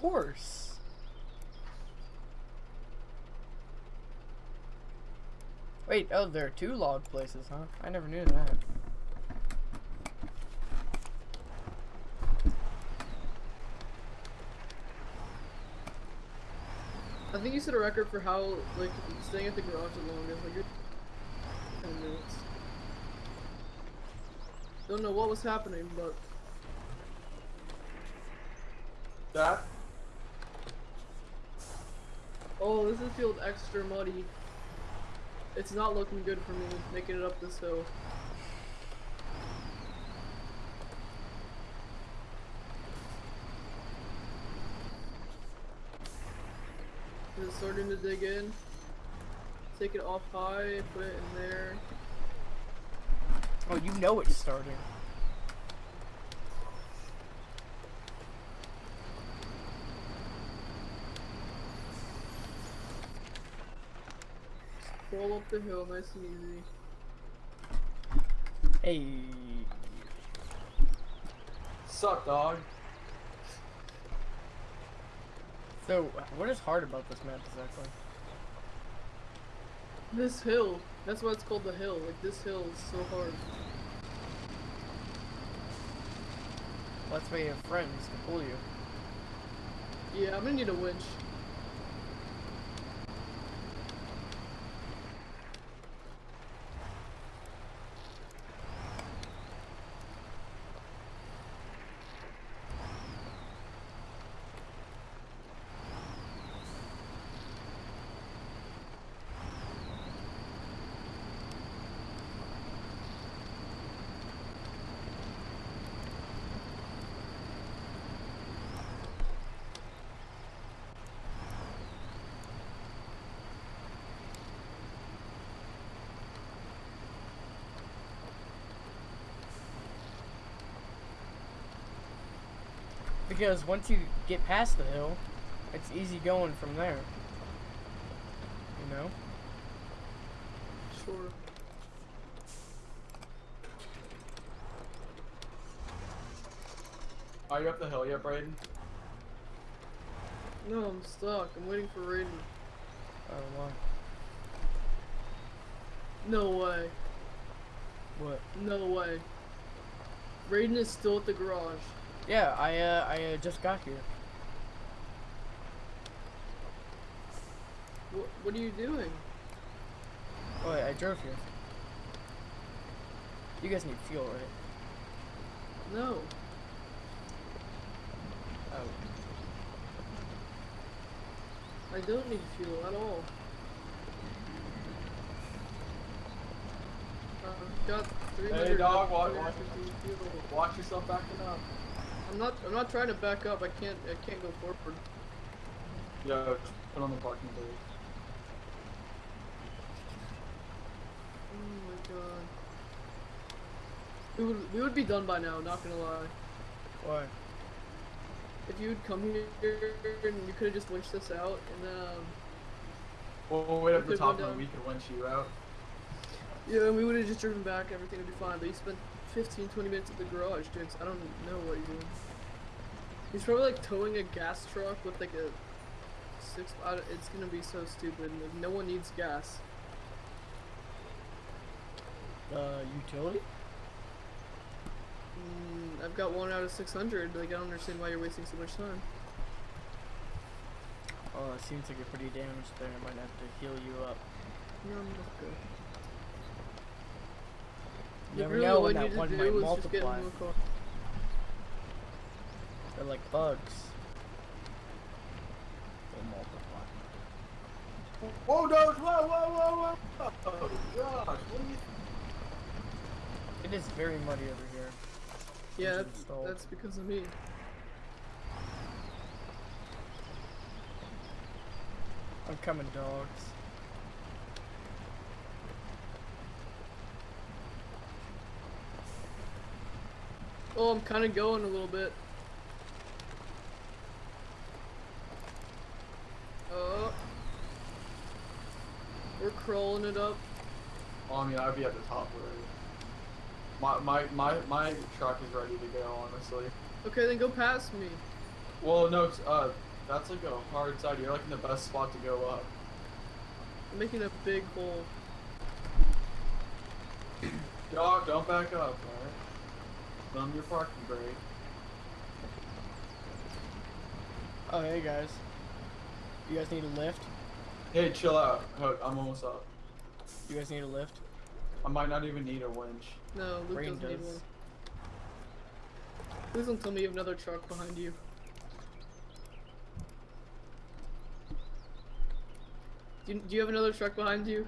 course. Wait, oh, there are two log places, huh? I never knew that. I think you set a record for how, like, staying at the garage the longest. Like, you're 10 minutes. Don't know what was happening, but That? Oh, this is feels extra muddy. It's not looking good for me making it up this hill. Is it starting to dig in? Take it off high, put it in there. Oh, you know it's starting. Roll up the hill, nice and easy. Hey. Suck, dog. So, what is hard about this map exactly? This hill, that's why it's called the hill. Like, this hill is so hard. Well, that's why you have friends to pull you. Yeah, I'm gonna need a winch. Because once you get past the hill, it's easy going from there. You know? Sure. Are you up the hill yet, Braden? No, I'm stuck. I'm waiting for Raiden. Oh, why? No way. What? No way. Raiden is still at the garage. Yeah, I, uh, I uh, just got here. What, what are you doing? Oh, wait, I drove here. You guys need fuel, right? No. Oh. I don't need fuel at all. Uh, got 300 Hey, dog, watch, 350 fuel. Watch yourself backing up. I'm not. I'm not trying to back up. I can't. I can't go forward. Yeah, put on the parking brake. Oh my god. We would. We would be done by now. Not gonna lie. Why? If you would come here and you could have just winched this out and then. Um, We'll, we'll wait up the top and we can winch you out. Yeah, and we would have just driven back, everything would be fine. But you spent 15, 20 minutes at the garage doing. I don't know what he's doing. He's probably like towing a gas truck with like a six. It's gonna be so stupid. Like, no one needs gas. Uh, utility? Mm, I've got one out of 600. Like I don't understand why you're wasting so much time. Oh, it seems like you're pretty damaged there. I might have to heal you up. No, I'm not good. You never really, know when that one do might is just get multiply. into a car. They're like bugs. They multiply. Whoa, no! Whoa, whoa, whoa, whoa! Oh, gosh, what are you... It is very muddy over here. Yeah, that's, that's because of me. I'm coming, dogs. Oh, I'm kind of going a little bit. Oh. We're crawling it up. Well, I mean, I'd be at the top already. My, my, my, my truck is ready to go, honestly. Okay, then go past me. Well, no, uh, that's like a hard side. You're like in the best spot to go up. I'm making a big hole. Dog, don't back up, alright? Thumb your parking brake. Oh, hey guys. You guys need a lift? Hey, chill out. Hook, I'm almost up. You guys need a lift? I might not even need a winch. No, Luke Rain doesn't need one. Please don't tell me you have another truck behind you. Do you, do you have another truck behind you?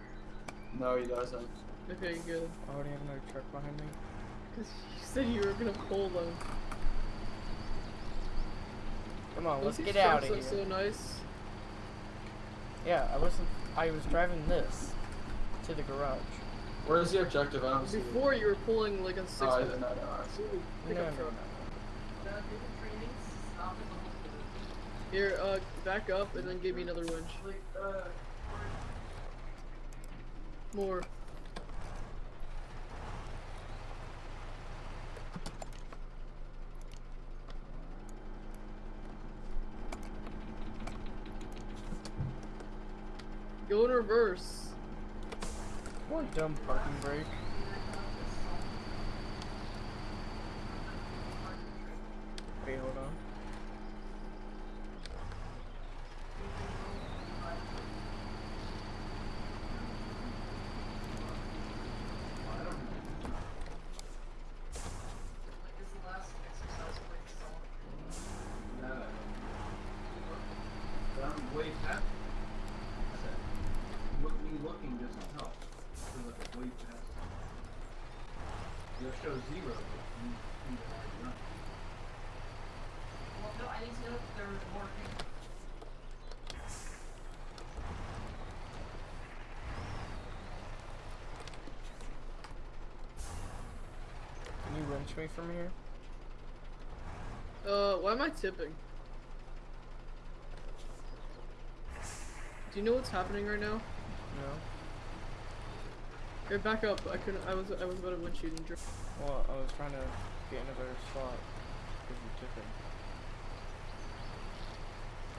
No, he doesn't. Okay, good. Oh, I already have another truck behind me. Because you said you were gonna pull them. Come on, Don't let's get out trucks of here. so nice. Yeah, I wasn't. I was driving this to the garage. Where's the objective? I don't see. Before you were pulling like a six Oh, I, no, wheel no, I see it. No, pickup no, no. Here, uh, back up and then give me another winch. More. Go in reverse. What dumb parking brake? Wait, hold on. I'm way past. Look, me looking doesn't help. I feel like I'm way past. It'll show zero, but you you know, already run. Well, no, I need to know if they're working. Can you wrench me from here? Uh, why am I tipping? Do you know what's happening right now? No. Here, back up. I couldn't. I was. I was about to winch you and dri- Well, I was trying to get in a better spot because you took it.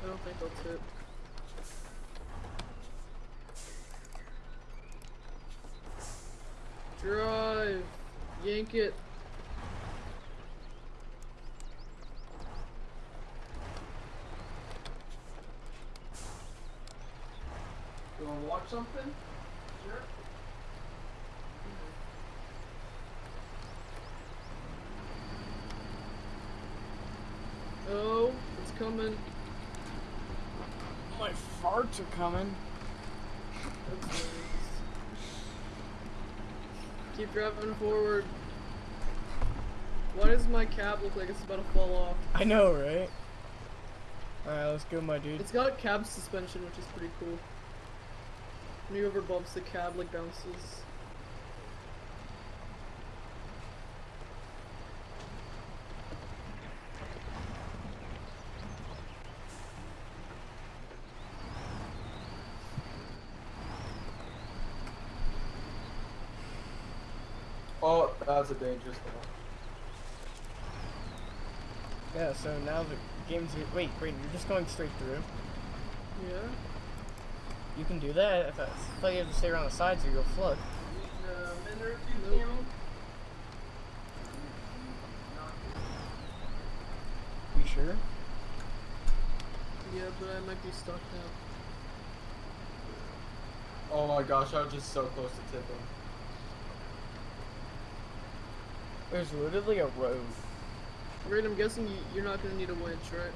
I don't think I'll tip. Drive. Yank it. You wanna watch something? Sure. Oh, it's coming. My farts are coming. Keep driving forward. Why does my cab look like it's about to fall off? I know, right? Alright, let's go, my dude. It's got cab suspension, which is pretty cool. When you over bumps, the cab like bounces. Oh, that's a dangerous one. Yeah, so now the game's. Wait, wait, you're just going straight through? Yeah. You can do that? If I thought you have to stay around the sides or you'll flood. a minute or two, Nope. You sure? Yeah, but I might be stuck now. Oh my gosh, I was just so close to tipping. There's literally a road. Right, I'm guessing you, you're not gonna need a winch, right?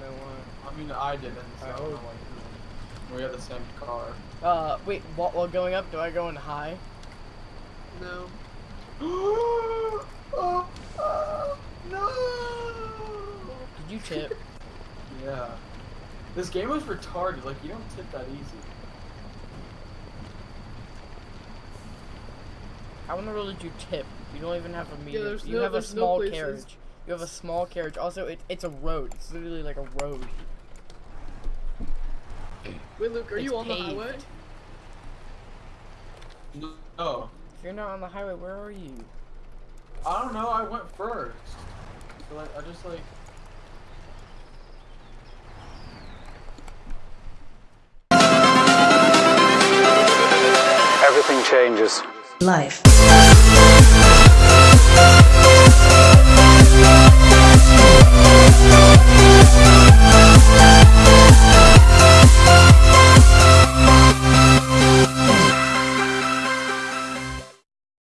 No one. I mean, I didn't, so I I don't know why. We have the same car. Uh, wait, while, while going up, do I go in high? No. oh, oh, no! Did you tip? Yeah. This game was retarded. Like, you don't tip that easy. How in the world did you tip? You don't even have a medium. Yeah, you no, have a small no carriage. You have a small carriage. Also, it, it's a road. It's literally like a road. Wait, Luke, are it's you on paved. the highway? No. If you're not on the highway, where are you? I don't know. I went first. So like, I just like. Everything changes. Life.